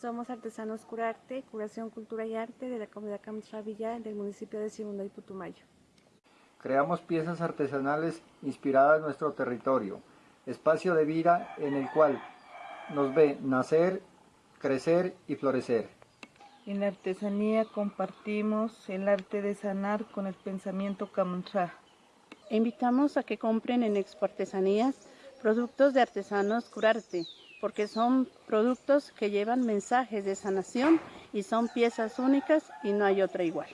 Somos artesanos Curarte, Curación, Cultura y Arte de la comunidad Camtra Villa del municipio de Segundo y Putumayo. Creamos piezas artesanales inspiradas en nuestro territorio, espacio de vida en el cual nos ve nacer, crecer y florecer. En la artesanía compartimos el arte de sanar con el pensamiento Camanchá. Invitamos a que compren en Expo Artesanías productos de artesanos Curarte, porque son productos que llevan mensajes de sanación y son piezas únicas y no hay otra igual.